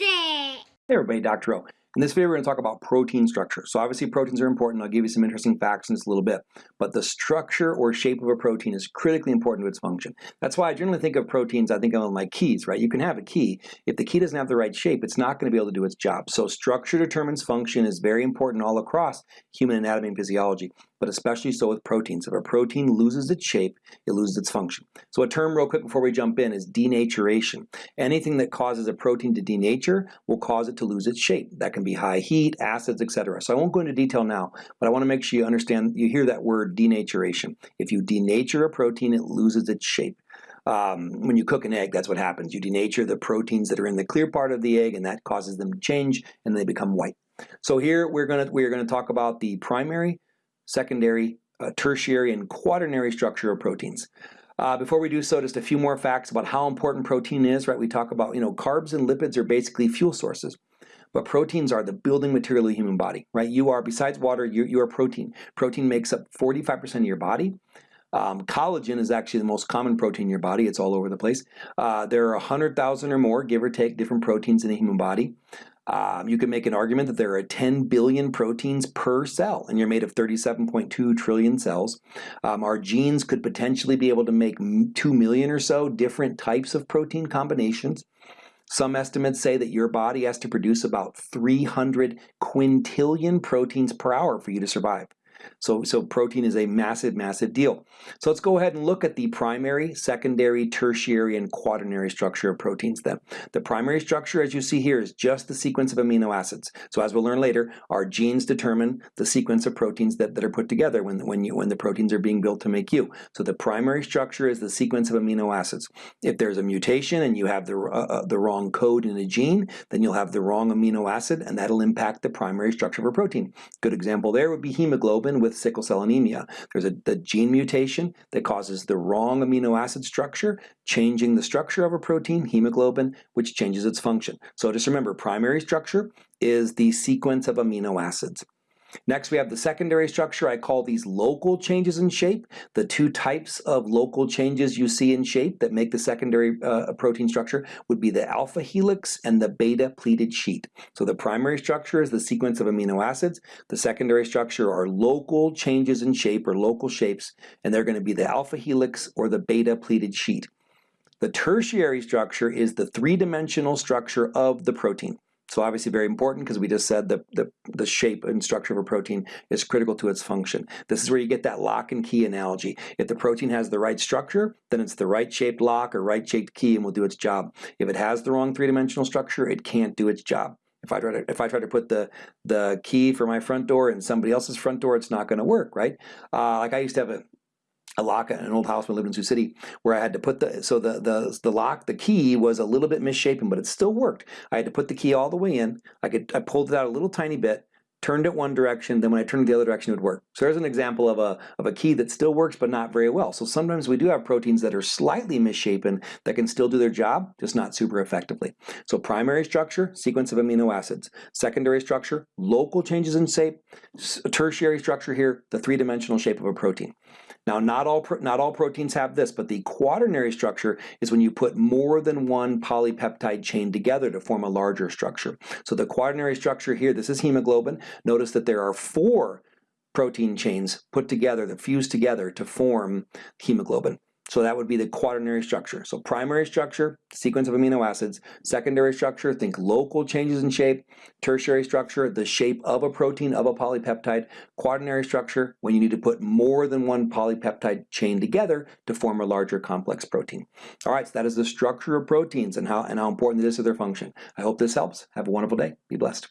It! Hey everybody, Dr. O. In this video, we're going to talk about protein structure. So obviously proteins are important. I'll give you some interesting facts in just a little bit. But the structure or shape of a protein is critically important to its function. That's why I generally think of proteins, I think of them like keys, right? You can have a key. If the key doesn't have the right shape, it's not going to be able to do its job. So structure determines function is very important all across human anatomy and physiology but especially so with proteins. If a protein loses its shape, it loses its function. So a term real quick before we jump in is denaturation. Anything that causes a protein to denature will cause it to lose its shape. That can be high heat, acids, etc. So I won't go into detail now, but I want to make sure you understand, you hear that word denaturation. If you denature a protein, it loses its shape. Um, when you cook an egg, that's what happens. You denature the proteins that are in the clear part of the egg, and that causes them to change, and they become white. So here we're going to we're going to talk about the primary, secondary, uh, tertiary, and quaternary structure of proteins. Uh, before we do so, just a few more facts about how important protein is, right? We talk about, you know, carbs and lipids are basically fuel sources. But proteins are the building material of the human body, right? You are, besides water, you, you are protein. Protein makes up 45% of your body. Um, collagen is actually the most common protein in your body. It's all over the place. Uh, there are 100,000 or more, give or take, different proteins in the human body. Um, you can make an argument that there are 10 billion proteins per cell, and you're made of 37.2 trillion cells. Um, our genes could potentially be able to make 2 million or so different types of protein combinations. Some estimates say that your body has to produce about 300 quintillion proteins per hour for you to survive. So, so protein is a massive, massive deal. So let's go ahead and look at the primary, secondary, tertiary, and quaternary structure of proteins then. The primary structure, as you see here, is just the sequence of amino acids. So as we'll learn later, our genes determine the sequence of proteins that, that are put together when, when, you, when the proteins are being built to make you. So the primary structure is the sequence of amino acids. If there's a mutation and you have the, uh, uh the wrong code in a gene, then you'll have the wrong amino acid, and that'll impact the primary structure of a protein. Good example there would be hemoglobin with sickle cell anemia. There's a the gene mutation that causes the wrong amino acid structure, changing the structure of a protein, hemoglobin, which changes its function. So just remember, primary structure is the sequence of amino acids. Next, we have the secondary structure. I call these local changes in shape. The two types of local changes you see in shape that make the secondary uh, protein structure would be the alpha helix and the beta pleated sheet. So the primary structure is the sequence of amino acids. The secondary structure are local changes in shape or local shapes, and they're going to be the alpha helix or the beta pleated sheet. The tertiary structure is the three-dimensional structure of the protein. So obviously very important because we just said the, the, the shape and structure of a protein is critical to its function. This is where you get that lock and key analogy. If the protein has the right structure, then it's the right shaped lock or right shaped key and will do its job. If it has the wrong three-dimensional structure, it can't do its job. If I try to if I try to put the the key for my front door in somebody else's front door, it's not going to work, right? Uh, like I used to have a a lock an old house I lived in Sioux City where I had to put the, so the, the, the lock, the key was a little bit misshapen, but it still worked. I had to put the key all the way in. I could, I pulled it out a little tiny bit, turned it one direction, then when I turned it the other direction, it would work. So there's an example of a, of a key that still works, but not very well. So sometimes we do have proteins that are slightly misshapen that can still do their job, just not super effectively. So primary structure, sequence of amino acids. Secondary structure, local changes in shape. Tertiary structure here, the three-dimensional shape of a protein. Now, not all, not all proteins have this, but the quaternary structure is when you put more than one polypeptide chain together to form a larger structure. So the quaternary structure here, this is hemoglobin. Notice that there are four protein chains put together that fuse together to form hemoglobin. So that would be the quaternary structure. So primary structure, sequence of amino acids. Secondary structure, think local changes in shape. Tertiary structure, the shape of a protein, of a polypeptide. Quaternary structure, when you need to put more than one polypeptide chain together to form a larger complex protein. All right, so that is the structure of proteins and how, and how important it is to their function. I hope this helps. Have a wonderful day. Be blessed.